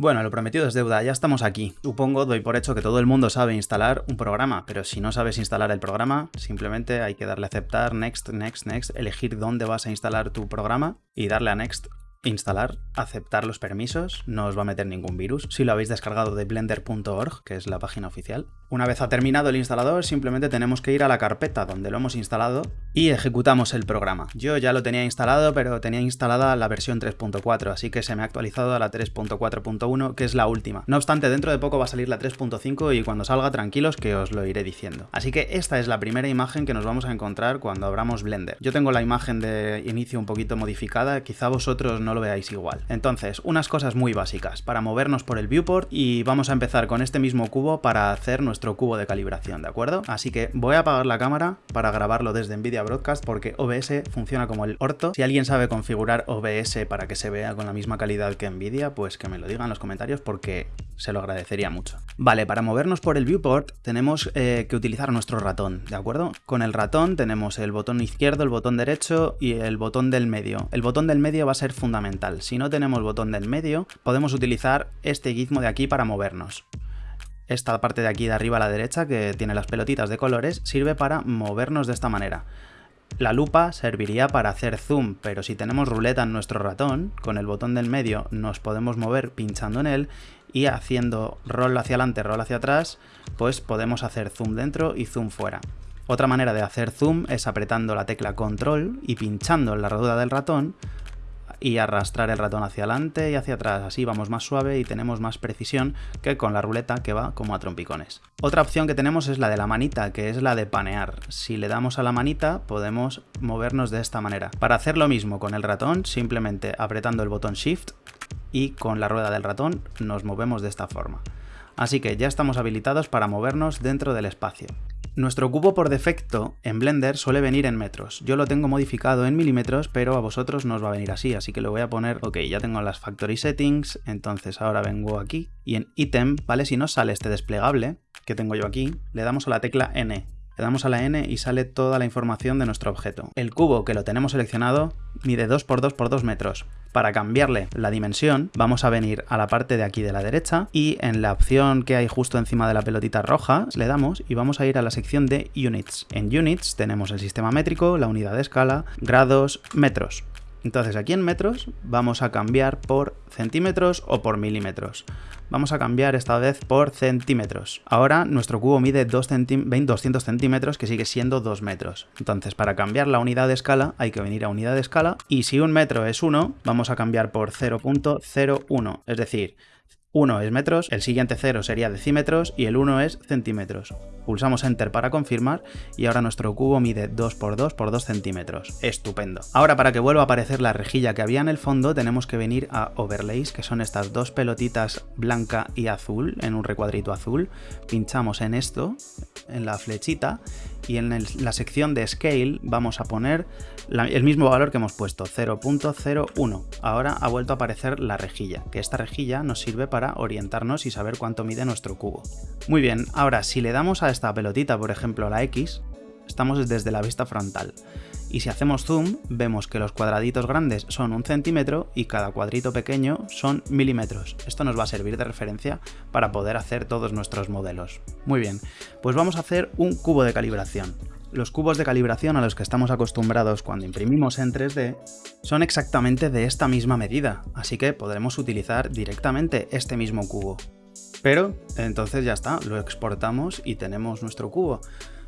Bueno, lo prometido es deuda, ya estamos aquí. Supongo, doy por hecho que todo el mundo sabe instalar un programa, pero si no sabes instalar el programa, simplemente hay que darle a aceptar, next, next, next, elegir dónde vas a instalar tu programa y darle a next instalar, aceptar los permisos, no os va a meter ningún virus. Si lo habéis descargado de blender.org, que es la página oficial. Una vez ha terminado el instalador, simplemente tenemos que ir a la carpeta donde lo hemos instalado y ejecutamos el programa. Yo ya lo tenía instalado, pero tenía instalada la versión 3.4, así que se me ha actualizado a la 3.4.1, que es la última. No obstante, dentro de poco va a salir la 3.5 y cuando salga, tranquilos que os lo iré diciendo. Así que esta es la primera imagen que nos vamos a encontrar cuando abramos Blender. Yo tengo la imagen de inicio un poquito modificada, quizá vosotros no lo veáis igual. Entonces, unas cosas muy básicas para movernos por el viewport y vamos a empezar con este mismo cubo para hacer nuestro cubo de calibración, ¿de acuerdo? Así que voy a apagar la cámara para grabarlo desde Nvidia Broadcast porque OBS funciona como el orto. Si alguien sabe configurar OBS para que se vea con la misma calidad que Nvidia, pues que me lo diga en los comentarios porque se lo agradecería mucho. Vale, para movernos por el viewport tenemos eh, que utilizar nuestro ratón, ¿de acuerdo? Con el ratón tenemos el botón izquierdo, el botón derecho y el botón del medio. El botón del medio va a ser fundamental. Si no tenemos botón del medio, podemos utilizar este gizmo de aquí para movernos. Esta parte de aquí de arriba a la derecha, que tiene las pelotitas de colores, sirve para movernos de esta manera. La lupa serviría para hacer zoom, pero si tenemos ruleta en nuestro ratón, con el botón del medio nos podemos mover pinchando en él y haciendo roll hacia adelante, roll hacia atrás, pues podemos hacer zoom dentro y zoom fuera. Otra manera de hacer zoom es apretando la tecla control y pinchando en la rueda del ratón y arrastrar el ratón hacia adelante y hacia atrás. Así vamos más suave y tenemos más precisión que con la ruleta que va como a trompicones. Otra opción que tenemos es la de la manita, que es la de panear. Si le damos a la manita podemos movernos de esta manera. Para hacer lo mismo con el ratón, simplemente apretando el botón Shift y con la rueda del ratón nos movemos de esta forma. Así que ya estamos habilitados para movernos dentro del espacio. Nuestro cubo por defecto en Blender suele venir en metros. Yo lo tengo modificado en milímetros, pero a vosotros no os va a venir así, así que lo voy a poner... Ok, ya tengo las factory settings, entonces ahora vengo aquí y en item, ¿vale? Si no sale este desplegable que tengo yo aquí, le damos a la tecla N le damos a la N y sale toda la información de nuestro objeto. El cubo que lo tenemos seleccionado mide 2 por 2 por 2 metros. Para cambiarle la dimensión vamos a venir a la parte de aquí de la derecha y en la opción que hay justo encima de la pelotita roja le damos y vamos a ir a la sección de Units. En Units tenemos el sistema métrico, la unidad de escala, grados, metros. Entonces aquí en metros vamos a cambiar por centímetros o por milímetros. Vamos a cambiar esta vez por centímetros. Ahora nuestro cubo mide 200 centímetros que sigue siendo 2 metros. Entonces para cambiar la unidad de escala hay que venir a unidad de escala y si un metro es 1 vamos a cambiar por 0.01. Es decir, 1 es metros, el siguiente 0 sería decímetros y el 1 es centímetros. Pulsamos Enter para confirmar y ahora nuestro cubo mide 2 por 2 por 2 centímetros. Estupendo. Ahora para que vuelva a aparecer la rejilla que había en el fondo tenemos que venir a Overlays, que son estas dos pelotitas blanca y azul en un recuadrito azul. Pinchamos en esto, en la flechita, y en la sección de Scale vamos a poner el mismo valor que hemos puesto, 0.01. Ahora ha vuelto a aparecer la rejilla, que esta rejilla nos sirve para orientarnos y saber cuánto mide nuestro cubo. Muy bien, ahora si le damos a esta pelotita, por ejemplo la X, estamos desde la vista frontal. Y si hacemos zoom, vemos que los cuadraditos grandes son un centímetro y cada cuadrito pequeño son milímetros. Esto nos va a servir de referencia para poder hacer todos nuestros modelos. Muy bien, pues vamos a hacer un cubo de calibración. Los cubos de calibración a los que estamos acostumbrados cuando imprimimos en 3D son exactamente de esta misma medida, así que podremos utilizar directamente este mismo cubo. Pero entonces ya está, lo exportamos y tenemos nuestro cubo.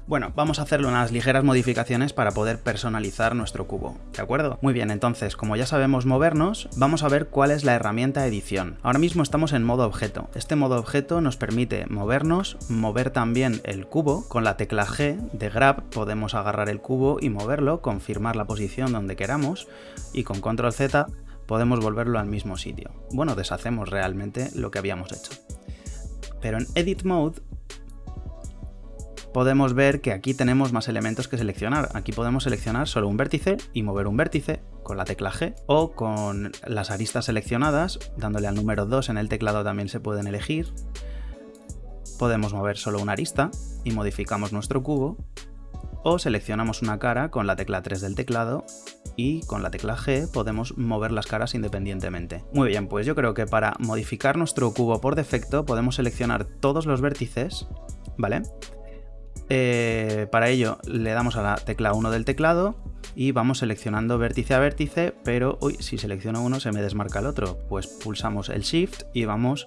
Bueno, vamos a hacerle unas ligeras modificaciones para poder personalizar nuestro cubo, ¿de acuerdo? Muy bien, entonces, como ya sabemos movernos, vamos a ver cuál es la herramienta edición. Ahora mismo estamos en modo objeto. Este modo objeto nos permite movernos, mover también el cubo. Con la tecla G de Grab podemos agarrar el cubo y moverlo, confirmar la posición donde queramos y con Control Z podemos volverlo al mismo sitio. Bueno, deshacemos realmente lo que habíamos hecho. Pero en Edit Mode podemos ver que aquí tenemos más elementos que seleccionar. Aquí podemos seleccionar solo un vértice y mover un vértice con la tecla G o con las aristas seleccionadas, dándole al número 2 en el teclado también se pueden elegir. Podemos mover solo una arista y modificamos nuestro cubo o seleccionamos una cara con la tecla 3 del teclado y con la tecla G podemos mover las caras independientemente. Muy bien, pues yo creo que para modificar nuestro cubo por defecto podemos seleccionar todos los vértices, ¿vale? Eh, para ello le damos a la tecla 1 del teclado y vamos seleccionando vértice a vértice, pero uy, si selecciono uno se me desmarca el otro. Pues pulsamos el Shift y vamos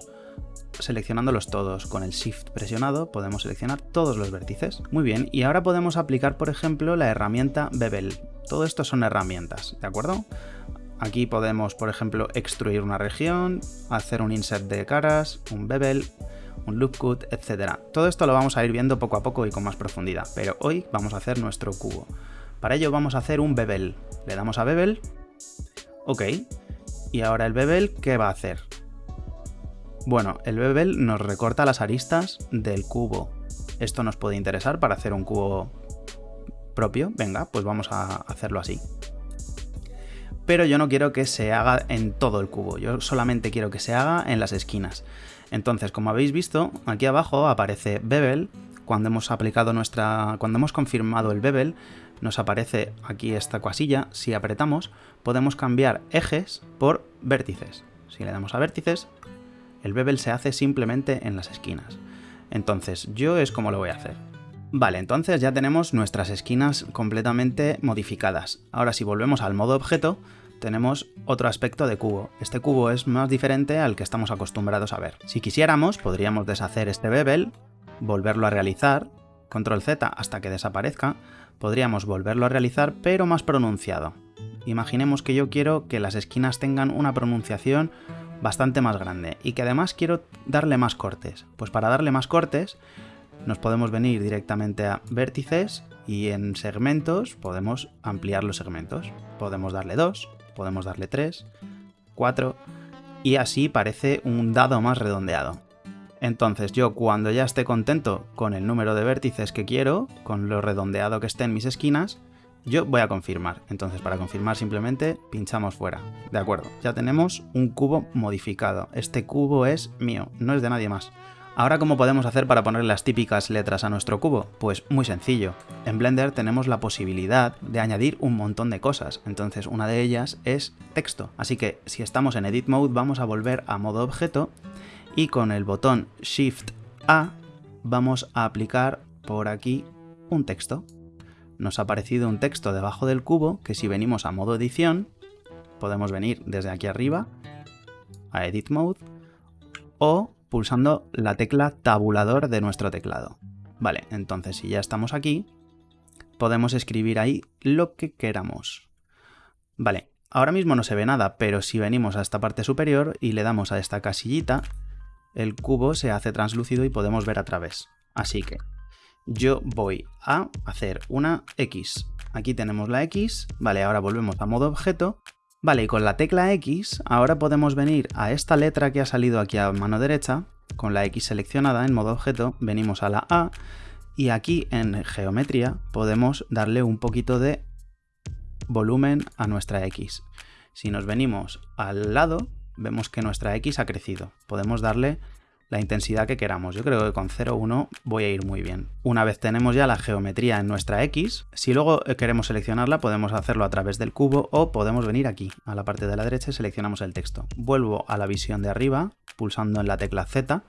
seleccionándolos todos. Con el Shift presionado podemos seleccionar todos los vértices. Muy bien, y ahora podemos aplicar, por ejemplo, la herramienta Bevel. Todo esto son herramientas, ¿de acuerdo? Aquí podemos, por ejemplo, extruir una región, hacer un insert de caras, un bevel, un loop cut, etc. Todo esto lo vamos a ir viendo poco a poco y con más profundidad, pero hoy vamos a hacer nuestro cubo. Para ello vamos a hacer un bevel. Le damos a bevel, ok, y ahora el bevel, ¿qué va a hacer? Bueno, el bevel nos recorta las aristas del cubo. Esto nos puede interesar para hacer un cubo propio. Venga, pues vamos a hacerlo así. Pero yo no quiero que se haga en todo el cubo, yo solamente quiero que se haga en las esquinas. Entonces, como habéis visto, aquí abajo aparece bevel. Cuando hemos aplicado nuestra. Cuando hemos confirmado el bevel, nos aparece aquí esta casilla. Si apretamos, podemos cambiar ejes por vértices. Si le damos a vértices, el bevel se hace simplemente en las esquinas. Entonces, yo es como lo voy a hacer. Vale, entonces ya tenemos nuestras esquinas completamente modificadas. Ahora si volvemos al modo objeto, tenemos otro aspecto de cubo. Este cubo es más diferente al que estamos acostumbrados a ver. Si quisiéramos, podríamos deshacer este bevel, volverlo a realizar, control Z hasta que desaparezca, podríamos volverlo a realizar pero más pronunciado. Imaginemos que yo quiero que las esquinas tengan una pronunciación bastante más grande y que además quiero darle más cortes. Pues para darle más cortes nos podemos venir directamente a vértices y en segmentos podemos ampliar los segmentos. Podemos darle 2, podemos darle 3, 4 y así parece un dado más redondeado. Entonces yo cuando ya esté contento con el número de vértices que quiero, con lo redondeado que esté en mis esquinas, yo voy a confirmar. Entonces para confirmar simplemente pinchamos fuera. De acuerdo, ya tenemos un cubo modificado. Este cubo es mío, no es de nadie más. Ahora, ¿cómo podemos hacer para poner las típicas letras a nuestro cubo? Pues muy sencillo. En Blender tenemos la posibilidad de añadir un montón de cosas, entonces una de ellas es texto. Así que si estamos en Edit Mode vamos a volver a modo objeto y con el botón Shift A vamos a aplicar por aquí un texto nos ha aparecido un texto debajo del cubo que si venimos a modo edición, podemos venir desde aquí arriba a Edit Mode o pulsando la tecla tabulador de nuestro teclado. Vale, entonces si ya estamos aquí, podemos escribir ahí lo que queramos. Vale, ahora mismo no se ve nada, pero si venimos a esta parte superior y le damos a esta casillita, el cubo se hace translúcido y podemos ver a través. Así que yo voy a hacer una X. Aquí tenemos la X, vale, ahora volvemos a modo objeto. Vale, y con la tecla X ahora podemos venir a esta letra que ha salido aquí a mano derecha, con la X seleccionada en modo objeto, venimos a la A, y aquí en geometría podemos darle un poquito de volumen a nuestra X. Si nos venimos al lado, vemos que nuestra X ha crecido. Podemos darle la intensidad que queramos. Yo creo que con 0,1 voy a ir muy bien. Una vez tenemos ya la geometría en nuestra X, si luego eh, queremos seleccionarla podemos hacerlo a través del cubo o podemos venir aquí, a la parte de la derecha y seleccionamos el texto. Vuelvo a la visión de arriba, pulsando en la tecla Z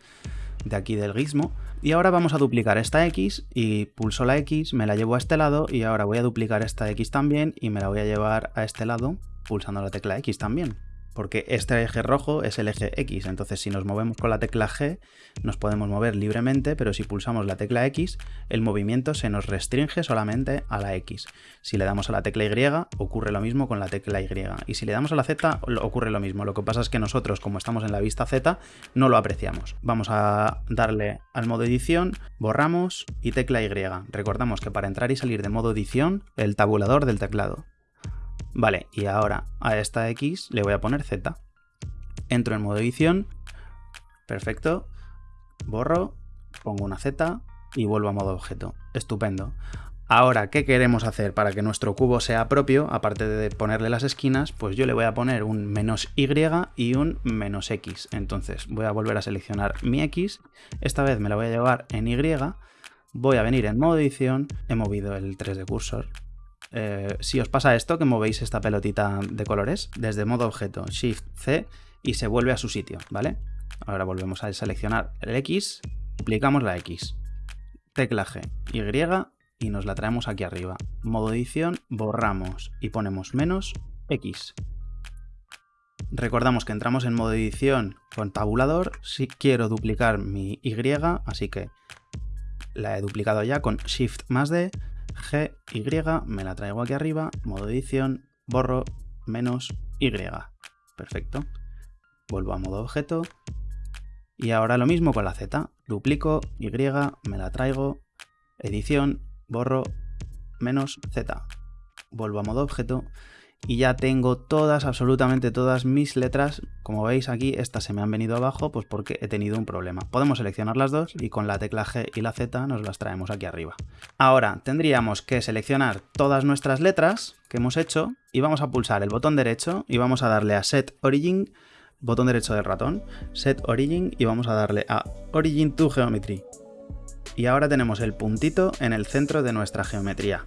de aquí del gizmo, y ahora vamos a duplicar esta X y pulso la X, me la llevo a este lado y ahora voy a duplicar esta X también y me la voy a llevar a este lado pulsando la tecla X también porque este eje rojo es el eje X, entonces si nos movemos con la tecla G nos podemos mover libremente, pero si pulsamos la tecla X el movimiento se nos restringe solamente a la X. Si le damos a la tecla Y ocurre lo mismo con la tecla Y, y si le damos a la Z ocurre lo mismo, lo que pasa es que nosotros como estamos en la vista Z no lo apreciamos. Vamos a darle al modo edición, borramos y tecla Y. Recordamos que para entrar y salir de modo edición el tabulador del teclado. Vale, y ahora a esta X le voy a poner Z. Entro en modo edición, perfecto, borro, pongo una Z y vuelvo a modo objeto. Estupendo. Ahora, ¿qué queremos hacer para que nuestro cubo sea propio? Aparte de ponerle las esquinas, pues yo le voy a poner un menos Y y un menos X. Entonces voy a volver a seleccionar mi X. Esta vez me la voy a llevar en Y. voy a venir en modo edición, he movido el 3 de cursor. Eh, si os pasa esto, que movéis esta pelotita de colores, desde modo objeto, Shift C, y se vuelve a su sitio, ¿vale? Ahora volvemos a seleccionar el X, duplicamos la X, tecla G, Y, y nos la traemos aquí arriba. Modo edición, borramos y ponemos menos X. Recordamos que entramos en modo edición con tabulador. Si quiero duplicar mi Y, así que la he duplicado ya con Shift más D, G, Y, me la traigo aquí arriba, modo edición, borro, menos Y. Perfecto. Vuelvo a modo objeto. Y ahora lo mismo con la Z. Duplico, Y, me la traigo, edición, borro, menos Z. Vuelvo a modo objeto y ya tengo todas, absolutamente todas mis letras. Como veis aquí, estas se me han venido abajo pues porque he tenido un problema. Podemos seleccionar las dos y con la tecla G y la Z nos las traemos aquí arriba. Ahora tendríamos que seleccionar todas nuestras letras que hemos hecho y vamos a pulsar el botón derecho y vamos a darle a Set Origin, botón derecho del ratón, Set Origin y vamos a darle a Origin to Geometry. Y ahora tenemos el puntito en el centro de nuestra geometría.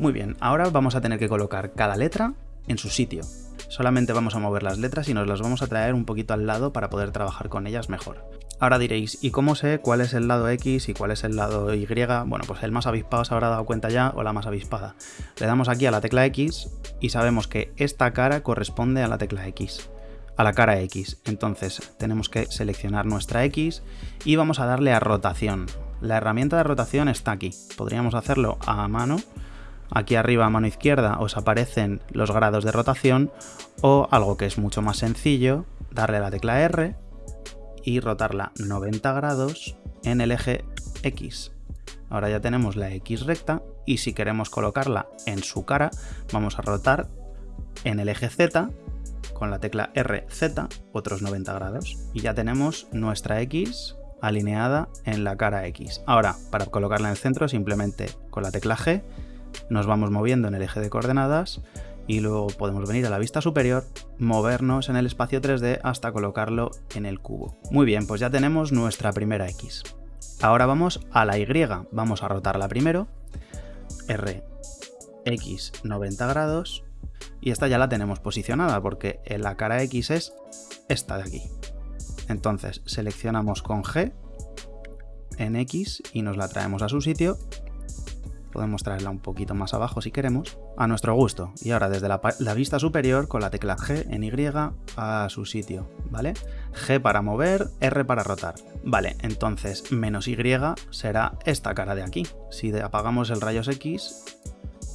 Muy bien, ahora vamos a tener que colocar cada letra en su sitio. Solamente vamos a mover las letras y nos las vamos a traer un poquito al lado para poder trabajar con ellas mejor. Ahora diréis, ¿y cómo sé cuál es el lado X y cuál es el lado Y? Bueno, pues el más avispado se habrá dado cuenta ya o la más avispada. Le damos aquí a la tecla X y sabemos que esta cara corresponde a la tecla X a la cara X. Entonces tenemos que seleccionar nuestra X y vamos a darle a rotación. La herramienta de rotación está aquí. Podríamos hacerlo a mano Aquí arriba a mano izquierda os aparecen los grados de rotación o algo que es mucho más sencillo, darle a la tecla R y rotarla 90 grados en el eje X. Ahora ya tenemos la X recta y si queremos colocarla en su cara vamos a rotar en el eje Z con la tecla RZ otros 90 grados y ya tenemos nuestra X alineada en la cara X. Ahora, para colocarla en el centro simplemente con la tecla G nos vamos moviendo en el eje de coordenadas y luego podemos venir a la vista superior, movernos en el espacio 3D hasta colocarlo en el cubo. Muy bien, pues ya tenemos nuestra primera X. Ahora vamos a la Y, vamos a rotarla primero, R, X 90 grados, y esta ya la tenemos posicionada porque en la cara X es esta de aquí. Entonces seleccionamos con G en X y nos la traemos a su sitio podemos traerla un poquito más abajo si queremos, a nuestro gusto. Y ahora desde la, vista superior con la tecla G en Y a su sitio, ¿vale? G para mover, R para rotar. Vale, entonces menos Y será esta cara de aquí. Si apagamos el rayos X,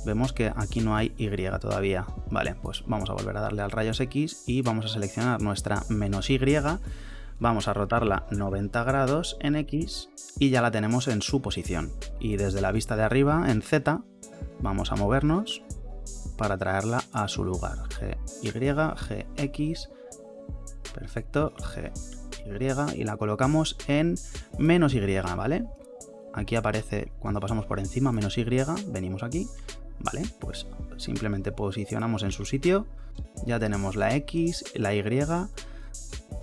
vemos que aquí no hay Y todavía. Vale, pues vamos a volver a darle al rayos X y vamos a seleccionar nuestra menos Y vamos a rotarla 90 grados en X y ya la tenemos en su posición. Y desde la vista de arriba, en Z, vamos a movernos para traerla a su lugar. G, Y, G, X, perfecto, G, Y, y la colocamos en menos Y, ¿vale? Aquí aparece cuando pasamos por encima menos Y, venimos aquí, ¿vale? Pues simplemente posicionamos en su sitio, ya tenemos la X, la Y,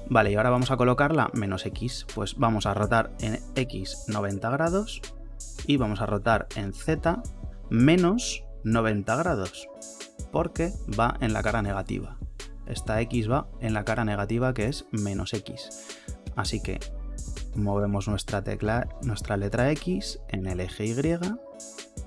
Vale, y ahora vamos a colocarla menos X. Pues vamos a rotar en X 90 grados y vamos a rotar en Z menos 90 grados, porque va en la cara negativa. Esta X va en la cara negativa que es menos X. Así que movemos nuestra tecla, nuestra letra X en el eje Y,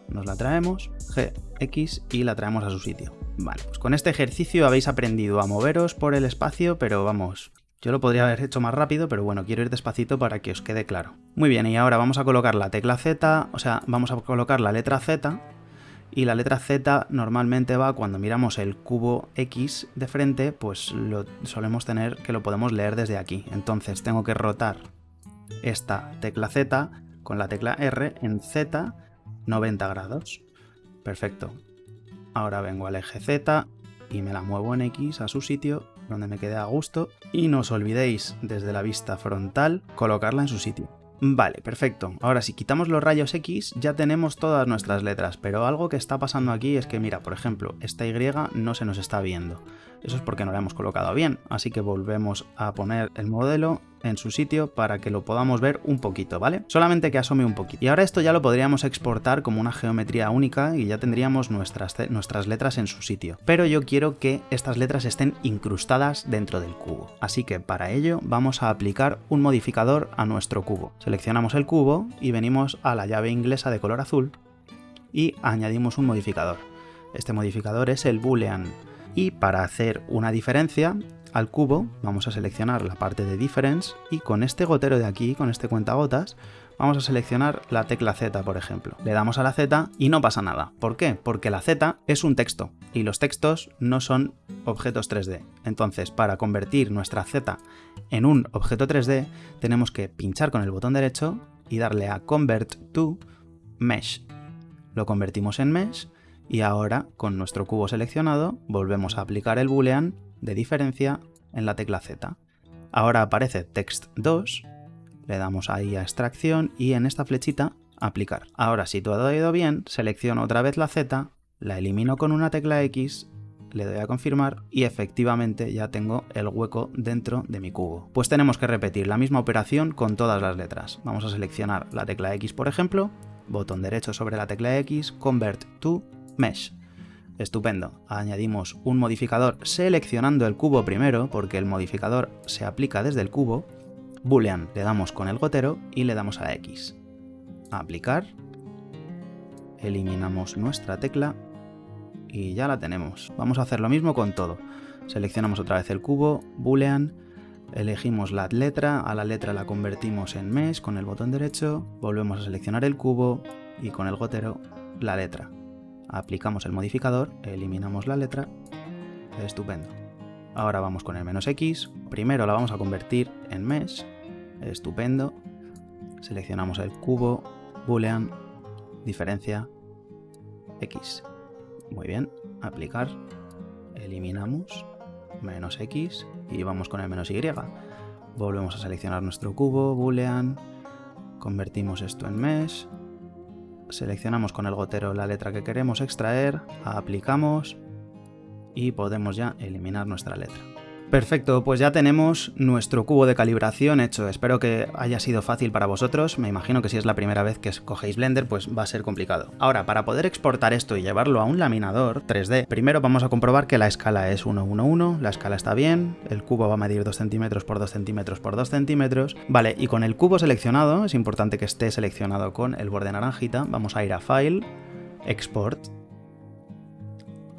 nos la traemos, G, X y la traemos a su sitio. Vale, pues con este ejercicio habéis aprendido a moveros por el espacio, pero vamos, yo lo podría haber hecho más rápido, pero bueno, quiero ir despacito para que os quede claro. Muy bien, y ahora vamos a colocar la tecla Z, o sea, vamos a colocar la letra Z, y la letra Z normalmente va cuando miramos el cubo X de frente, pues lo solemos tener que lo podemos leer desde aquí. Entonces tengo que rotar esta tecla Z con la tecla R en Z 90 grados. Perfecto. Ahora vengo al eje Z y me la muevo en X a su sitio donde me quede a gusto y no os olvidéis desde la vista frontal colocarla en su sitio. Vale, perfecto. Ahora si quitamos los rayos X ya tenemos todas nuestras letras, pero algo que está pasando aquí es que mira, por ejemplo, esta Y no se nos está viendo. Eso es porque no lo hemos colocado bien, así que volvemos a poner el modelo en su sitio para que lo podamos ver un poquito, ¿vale? Solamente que asome un poquito. Y ahora esto ya lo podríamos exportar como una geometría única y ya tendríamos nuestras, nuestras letras en su sitio. Pero yo quiero que estas letras estén incrustadas dentro del cubo. Así que para ello vamos a aplicar un modificador a nuestro cubo. Seleccionamos el cubo y venimos a la llave inglesa de color azul y añadimos un modificador. Este modificador es el boolean y para hacer una diferencia al cubo vamos a seleccionar la parte de difference y con este gotero de aquí, con este cuentagotas, vamos a seleccionar la tecla Z, por ejemplo. Le damos a la Z y no pasa nada. ¿Por qué? Porque la Z es un texto y los textos no son objetos 3D. Entonces, para convertir nuestra Z en un objeto 3D, tenemos que pinchar con el botón derecho y darle a Convert to Mesh. Lo convertimos en Mesh y ahora, con nuestro cubo seleccionado, volvemos a aplicar el boolean de diferencia en la tecla Z. Ahora aparece text2, le damos ahí a extracción y en esta flechita aplicar. Ahora, si todo ha ido bien, selecciono otra vez la Z, la elimino con una tecla X, le doy a confirmar y efectivamente ya tengo el hueco dentro de mi cubo. Pues tenemos que repetir la misma operación con todas las letras. Vamos a seleccionar la tecla X, por ejemplo, botón derecho sobre la tecla X, Convert to Mesh. Estupendo. Añadimos un modificador seleccionando el cubo primero, porque el modificador se aplica desde el cubo. Boolean, le damos con el gotero y le damos a X. aplicar. Eliminamos nuestra tecla y ya la tenemos. Vamos a hacer lo mismo con todo. Seleccionamos otra vez el cubo, boolean, elegimos la letra, a la letra la convertimos en mesh con el botón derecho, volvemos a seleccionar el cubo y con el gotero la letra aplicamos el modificador, eliminamos la letra, estupendo. Ahora vamos con el menos x, primero la vamos a convertir en mesh, estupendo, seleccionamos el cubo, boolean, diferencia, x. Muy bien, aplicar, eliminamos, menos x y vamos con el menos y. Volvemos a seleccionar nuestro cubo, boolean, convertimos esto en mesh, seleccionamos con el gotero la letra que queremos extraer, aplicamos y podemos ya eliminar nuestra letra. Perfecto, pues ya tenemos nuestro cubo de calibración hecho. Espero que haya sido fácil para vosotros. Me imagino que si es la primera vez que cogéis Blender, pues va a ser complicado. Ahora, para poder exportar esto y llevarlo a un laminador 3D, primero vamos a comprobar que la escala es 111, la escala está bien, el cubo va a medir 2 centímetros por 2 centímetros por 2 centímetros. Vale, y con el cubo seleccionado, es importante que esté seleccionado con el borde naranjita, vamos a ir a File, Export,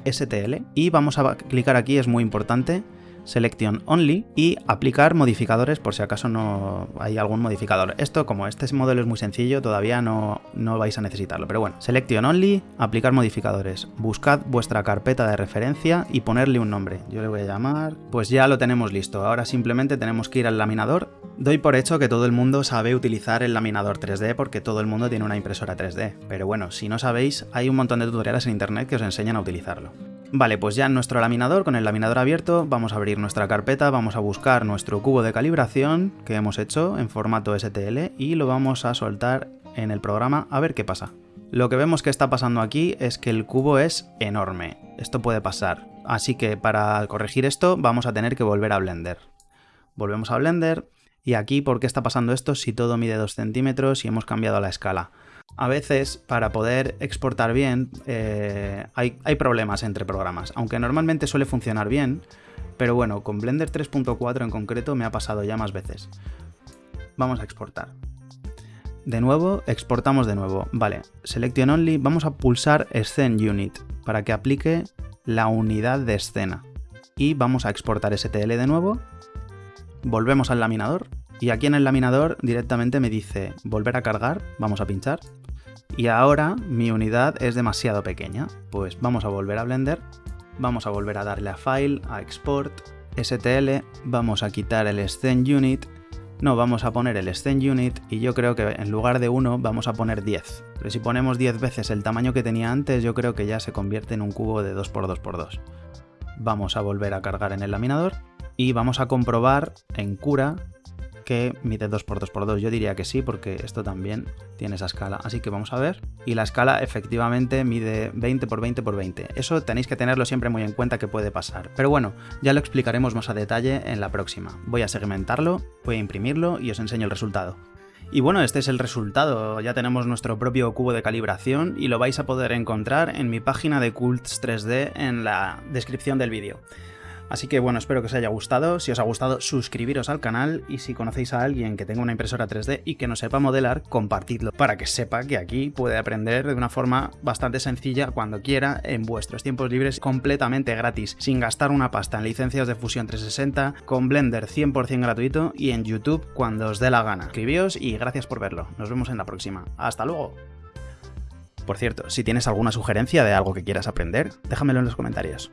STL, y vamos a clicar aquí, es muy importante, Selection Only y aplicar modificadores por si acaso no hay algún modificador. Esto, como este modelo es muy sencillo, todavía no, no vais a necesitarlo. Pero bueno, Selection Only, aplicar modificadores. Buscad vuestra carpeta de referencia y ponerle un nombre. Yo le voy a llamar... Pues ya lo tenemos listo. Ahora simplemente tenemos que ir al laminador. Doy por hecho que todo el mundo sabe utilizar el laminador 3D porque todo el mundo tiene una impresora 3D. Pero bueno, si no sabéis, hay un montón de tutoriales en internet que os enseñan a utilizarlo. Vale, pues ya en nuestro laminador, con el laminador abierto, vamos a abrir nuestra carpeta, vamos a buscar nuestro cubo de calibración que hemos hecho en formato STL y lo vamos a soltar en el programa a ver qué pasa. Lo que vemos que está pasando aquí es que el cubo es enorme. Esto puede pasar. Así que para corregir esto vamos a tener que volver a Blender. Volvemos a Blender y aquí, ¿por qué está pasando esto si todo mide 2 centímetros y hemos cambiado la escala? A veces para poder exportar bien eh, hay, hay, problemas entre programas, aunque normalmente suele funcionar bien, pero bueno, con Blender 3.4 en concreto me ha pasado ya más veces. Vamos a exportar. De nuevo, exportamos de nuevo. Vale, Selection Only, vamos a pulsar Scene Unit para que aplique la unidad de escena. Y vamos a exportar STL de nuevo. Volvemos al laminador y aquí en el laminador directamente me dice volver a cargar, vamos a pinchar. Y ahora mi unidad es demasiado pequeña. Pues vamos a volver a Blender, vamos a volver a darle a File, a Export, STL, vamos a quitar el Scene Unit, no, vamos a poner el Scene Unit y yo creo que en lugar de 1 vamos a poner 10. Pero si ponemos 10 veces el tamaño que tenía antes, yo creo que ya se convierte en un cubo de 2x2x2. Vamos a volver a cargar en el laminador y vamos a comprobar en cura que mide 2x2x2. Yo diría que sí, porque esto también tiene esa escala. Así que vamos a ver. Y la escala efectivamente mide 20x20x20. Eso tenéis que tenerlo siempre muy en cuenta que puede pasar. Pero bueno, ya lo explicaremos más a detalle en la próxima. Voy a segmentarlo, voy a imprimirlo y os enseño el resultado. Y bueno, este es el resultado, ya tenemos nuestro propio cubo de calibración y lo vais a poder encontrar en mi página de Cults 3D en la descripción del vídeo. Así que bueno, espero que os haya gustado. Si os ha gustado, suscribiros al canal y si conocéis a alguien que tenga una impresora 3D y que no sepa modelar, compartidlo para que sepa que aquí puede aprender de una forma bastante sencilla cuando quiera en vuestros tiempos libres completamente gratis, sin gastar una pasta en licencias de Fusion 360, con Blender 100% gratuito y en YouTube cuando os dé la gana. Suscribíos y gracias por verlo. Nos vemos en la próxima. ¡Hasta luego! Por cierto, si tienes alguna sugerencia de algo que quieras aprender, déjamelo en los comentarios.